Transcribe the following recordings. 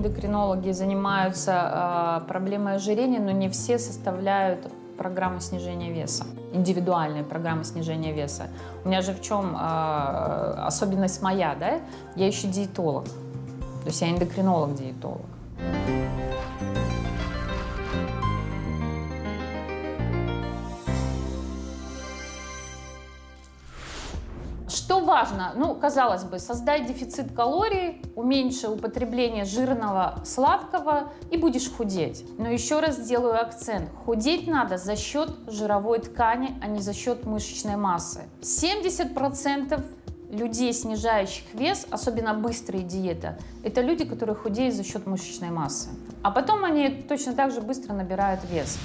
эндокринологи занимаются э, проблемой ожирения, но не все составляют программу снижения веса, индивидуальные программы снижения веса. У меня же в чем э, особенность моя, да? Я еще диетолог, то есть я эндокринолог-диетолог. Важно? Ну, казалось бы, создай дефицит калорий, уменьши употребление жирного, сладкого и будешь худеть. Но еще раз сделаю акцент. Худеть надо за счет жировой ткани, а не за счет мышечной массы. 70% людей, снижающих вес, особенно быстрые диеты, это люди, которые худеют за счет мышечной массы. А потом они точно так же быстро набирают вес.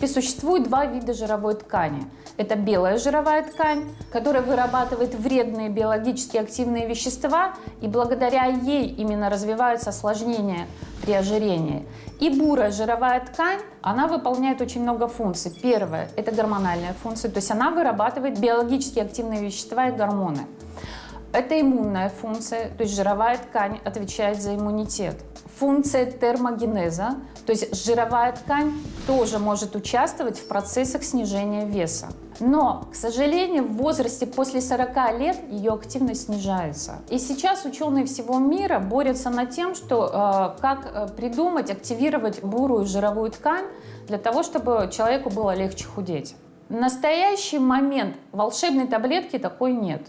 Принципе, существует два вида жировой ткани. Это белая жировая ткань, которая вырабатывает вредные биологически активные вещества, и благодаря ей именно развиваются осложнения при ожирении. И бурая жировая ткань, она выполняет очень много функций. Первое – это гормональная функция, то есть она вырабатывает биологически активные вещества и гормоны. Это иммунная функция, то есть жировая ткань отвечает за иммунитет. Функция термогенеза, то есть жировая ткань тоже может участвовать в процессах снижения веса. Но, к сожалению, в возрасте после 40 лет ее активность снижается. И сейчас ученые всего мира борются над тем, что э, как э, придумать, активировать бурую жировую ткань для того, чтобы человеку было легче худеть. В настоящий момент волшебной таблетки такой нет.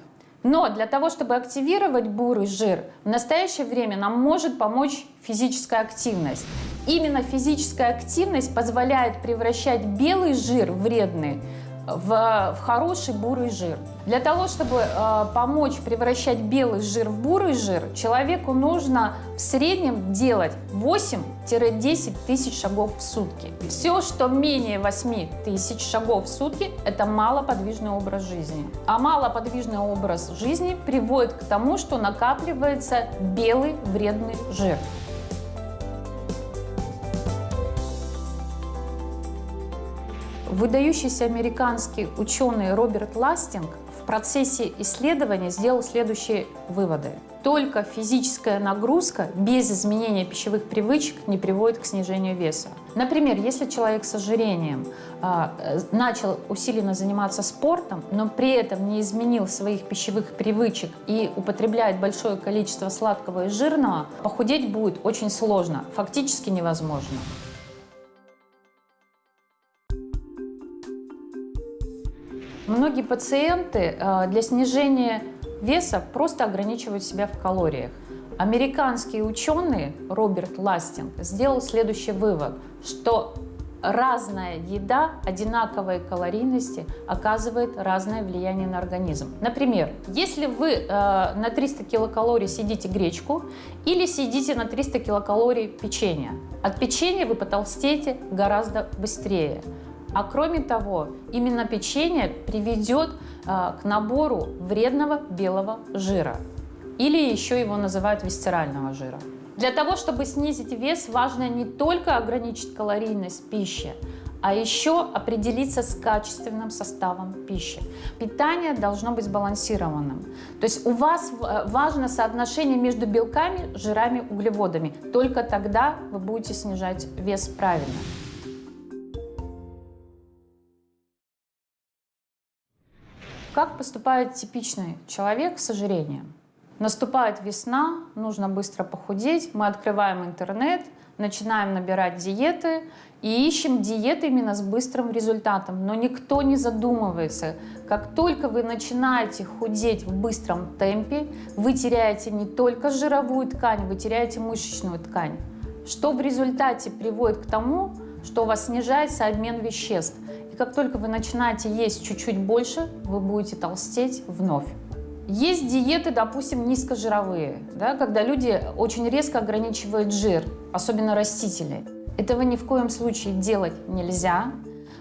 Но для того, чтобы активировать бурый жир, в настоящее время нам может помочь физическая активность. Именно физическая активность позволяет превращать белый жир вредный в, в хороший бурый жир. Для того, чтобы э, помочь превращать белый жир в бурый жир, человеку нужно в среднем делать 8-10 тысяч шагов в сутки. Все, что менее 8 тысяч шагов в сутки, это малоподвижный образ жизни. А малоподвижный образ жизни приводит к тому, что накапливается белый вредный жир. Выдающийся американский ученый Роберт Ластинг в процессе исследования сделал следующие выводы. Только физическая нагрузка без изменения пищевых привычек не приводит к снижению веса. Например, если человек с ожирением э, начал усиленно заниматься спортом, но при этом не изменил своих пищевых привычек и употребляет большое количество сладкого и жирного, похудеть будет очень сложно, фактически невозможно. Многие пациенты э, для снижения веса просто ограничивают себя в калориях. Американский ученый Роберт Ластинг сделал следующий вывод, что разная еда одинаковой калорийности оказывает разное влияние на организм. Например, если вы э, на 300 килокалорий съедите гречку или съедите на 300 килокалорий печенье, от печенья вы потолстеете гораздо быстрее. А кроме того, именно печенье приведет а, к набору вредного белого жира. Или еще его называют висцерального жира. Для того, чтобы снизить вес, важно не только ограничить калорийность пищи, а еще определиться с качественным составом пищи. Питание должно быть сбалансированным. То есть у вас э, важно соотношение между белками, жирами, углеводами. Только тогда вы будете снижать вес правильно. Как поступает типичный человек с ожирением? Наступает весна, нужно быстро похудеть, мы открываем интернет, начинаем набирать диеты и ищем диеты именно с быстрым результатом. Но никто не задумывается, как только вы начинаете худеть в быстром темпе, вы теряете не только жировую ткань, вы теряете мышечную ткань, что в результате приводит к тому, что у вас снижается обмен веществ. И как только вы начинаете есть чуть-чуть больше, вы будете толстеть вновь. Есть диеты, допустим, низкожировые, да, когда люди очень резко ограничивают жир, особенно растительный. Этого ни в коем случае делать нельзя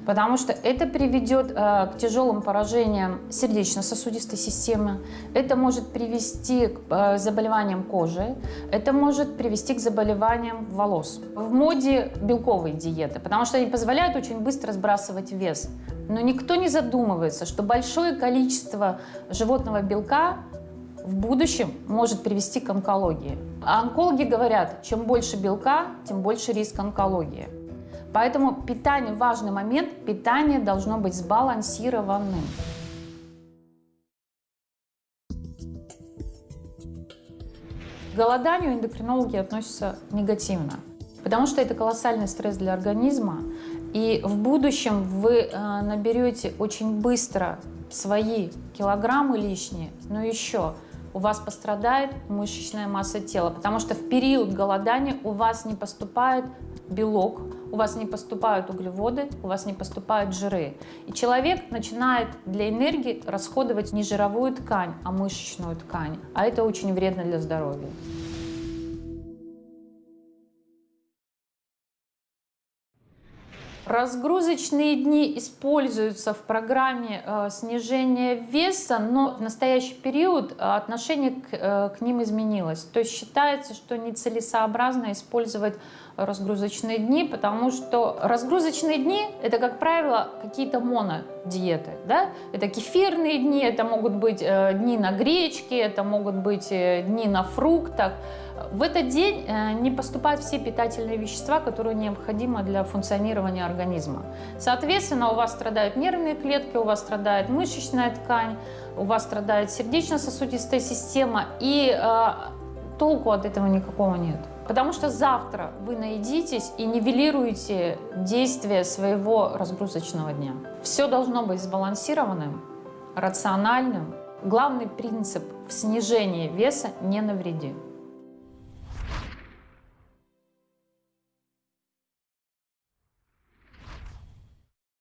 потому что это приведет э, к тяжелым поражениям сердечно-сосудистой системы, это может привести к э, заболеваниям кожи, это может привести к заболеваниям волос. В моде белковые диеты, потому что они позволяют очень быстро сбрасывать вес. Но никто не задумывается, что большое количество животного белка в будущем может привести к онкологии. А онкологи говорят, чем больше белка, тем больше риск онкологии. Поэтому питание, важный момент, питание должно быть сбалансированным. К голоданию эндокринологи относятся негативно, потому что это колоссальный стресс для организма, и в будущем вы э, наберете очень быстро свои килограммы лишние, но еще у вас пострадает мышечная масса тела, потому что в период голодания у вас не поступает белок, у вас не поступают углеводы, у вас не поступают жиры. И человек начинает для энергии расходовать не жировую ткань, а мышечную ткань. А это очень вредно для здоровья. Разгрузочные дни используются в программе э, снижения веса, но в настоящий период э, отношение к, э, к ним изменилось. То есть считается, что нецелесообразно использовать разгрузочные дни, потому что разгрузочные дни – это, как правило, какие-то монодиеты. Да? Это кефирные дни, это могут быть дни на гречке, это могут быть дни на фруктах. В этот день э, не поступают все питательные вещества, которые необходимы для функционирования организма. Соответственно, у вас страдают нервные клетки, у вас страдает мышечная ткань, у вас страдает сердечно-сосудистая система, и э, толку от этого никакого нет. Потому что завтра вы наедитесь и нивелируете действие своего разгрузочного дня. Все должно быть сбалансированным, рациональным. Главный принцип в снижении веса – не навреди.